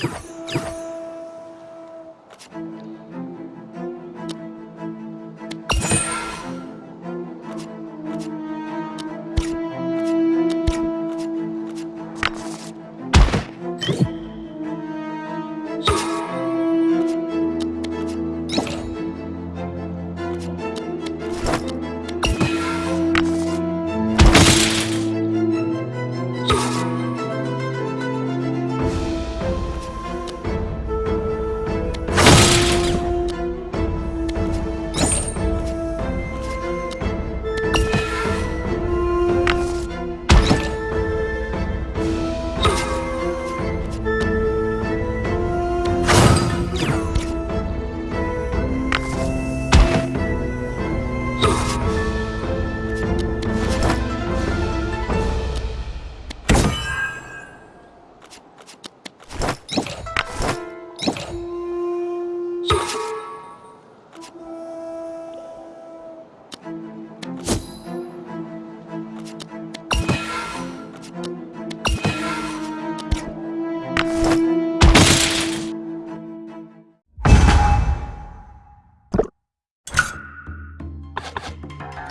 You